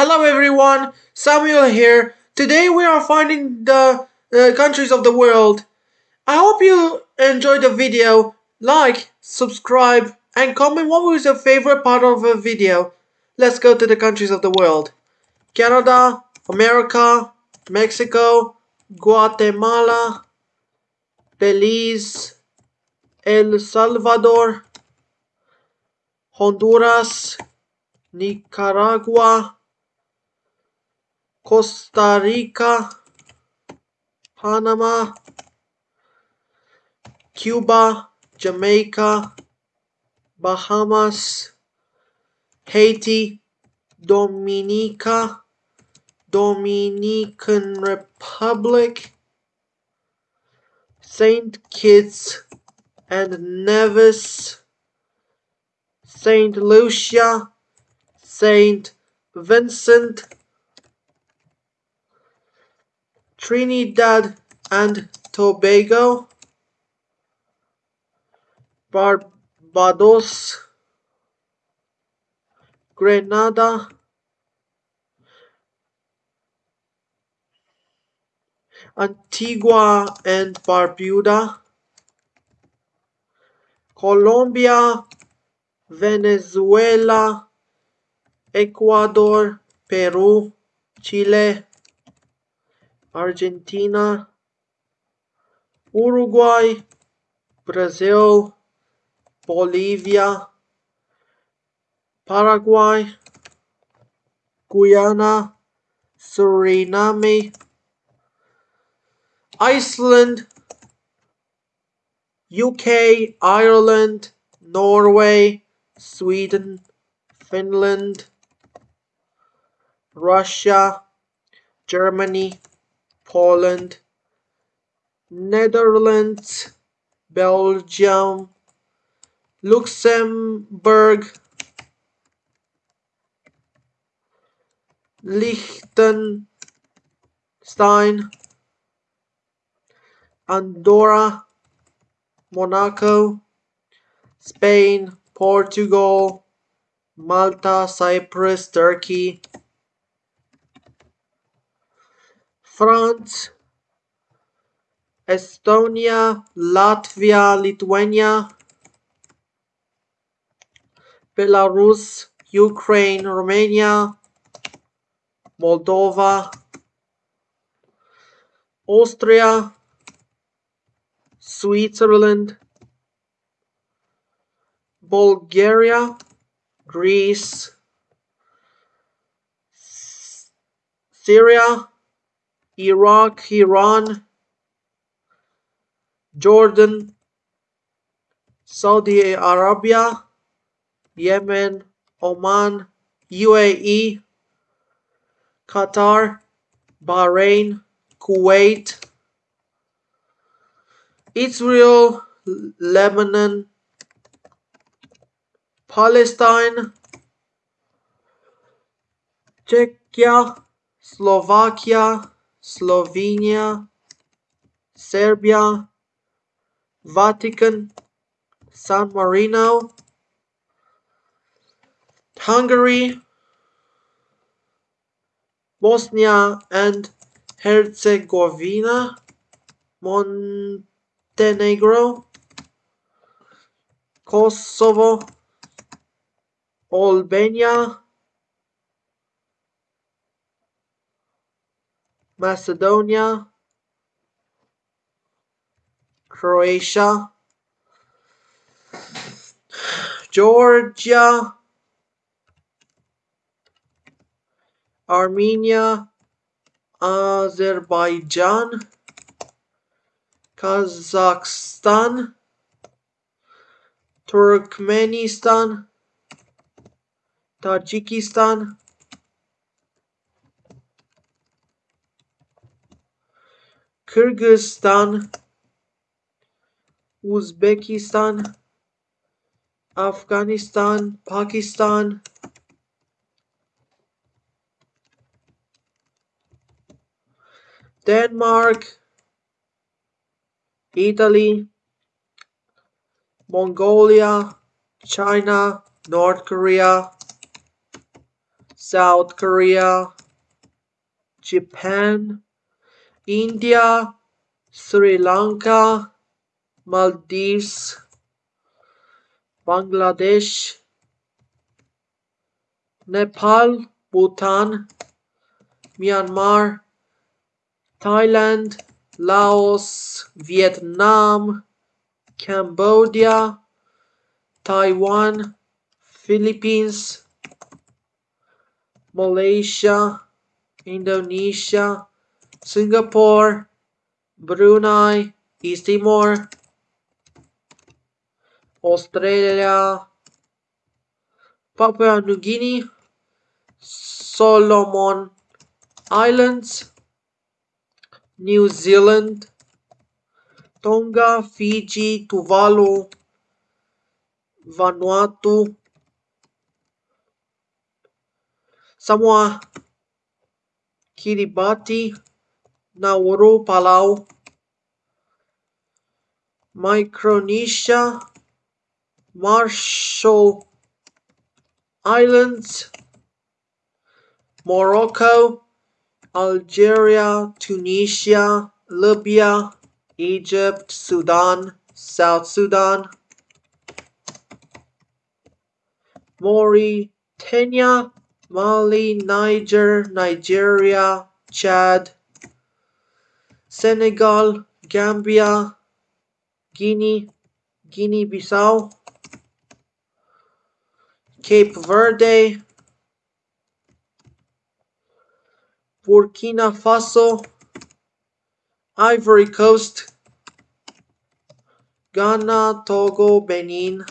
Hello everyone, Samuel here. Today we are finding the uh, countries of the world. I hope you enjoyed the video. Like, subscribe, and comment what was your favorite part of the video. Let's go to the countries of the world. Canada, America, Mexico, Guatemala, Belize, El Salvador, Honduras, Nicaragua, Costa Rica, Panama, Cuba, Jamaica, Bahamas, Haiti, Dominica, Dominican Republic, Saint Kitts and Nevis, Saint Lucia, Saint Vincent, Trinidad and Tobago, Barbados, Grenada, Antigua and Barbuda, Colombia, Venezuela, Ecuador, Peru, Chile, Argentina, Uruguay, Brazil, Bolivia, Paraguay, Guyana, Suriname, Iceland, UK, Ireland, Norway, Sweden, Finland, Russia, Germany, Poland, Netherlands, Belgium, Luxembourg, Liechtenstein, Andorra, Monaco, Spain, Portugal, Malta, Cyprus, Turkey, France, Estonia, Latvia, Lithuania, Belarus, Ukraine, Romania, Moldova, Austria, Switzerland, Bulgaria, Greece, Syria, Iraq, Iran, Jordan, Saudi Arabia, Yemen, Oman, UAE, Qatar, Bahrain, Kuwait, Israel, Lebanon, Palestine, Czechia, Slovakia, Slovenia, Serbia, Vatican, San Marino, Hungary, Bosnia and Herzegovina, Montenegro, Kosovo, Albania, Macedonia, Croatia, Georgia, Armenia, Azerbaijan, Kazakhstan, Turkmenistan, Tajikistan, Kyrgyzstan, Uzbekistan, Afghanistan, Pakistan, Denmark, Italy, Mongolia, China, North Korea, South Korea, Japan, India, Sri Lanka, Maldives, Bangladesh, Nepal, Bhutan, Myanmar, Thailand, Laos, Vietnam, Cambodia, Taiwan, Philippines, Malaysia, Indonesia, Singapore, Brunei, East Timor, Australia, Papua New Guinea, Solomon Islands, New Zealand, Tonga, Fiji, Tuvalu, Vanuatu, Samoa, Kiribati, Nauru, Palau, Micronesia, Marshall Islands, Morocco, Algeria, Tunisia, Libya, Egypt, Sudan, South Sudan, Mauritania, Mali, Niger, Nigeria, Chad, Senegal, Gambia, Guinea, Guinea Bissau, Cape Verde, Burkina Faso, Ivory Coast, Ghana, Togo, Benin,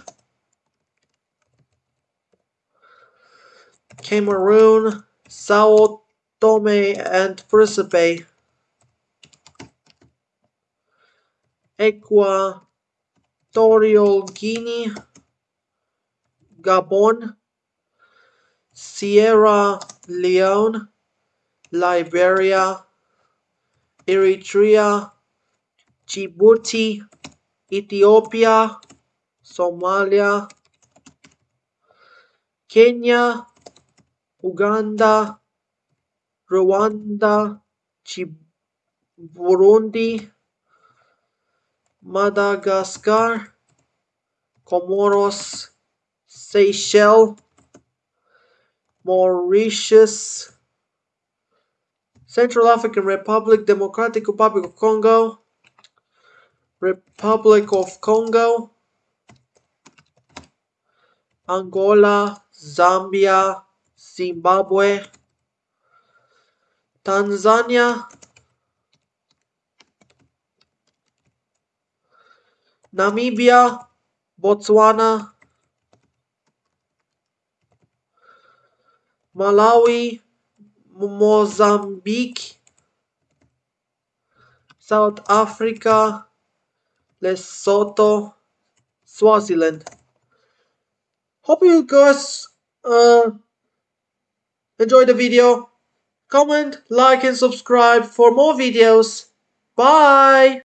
Cameroon, Sao Tome and Principe, Equatorial Guinea, Gabon, Sierra Leone, Liberia, Eritrea, Djibouti, Ethiopia, Somalia, Kenya, Uganda, Rwanda, Burundi, Madagascar, Comoros, Seychelles, Mauritius, Central African Republic, Democratic Republic of Congo, Republic of Congo, Angola, Zambia, Zimbabwe, Tanzania, Namibia, Botswana, Malawi, Mozambique, South Africa, Lesotho, Swaziland. Hope you guys uh, enjoyed the video. Comment, like, and subscribe for more videos. Bye!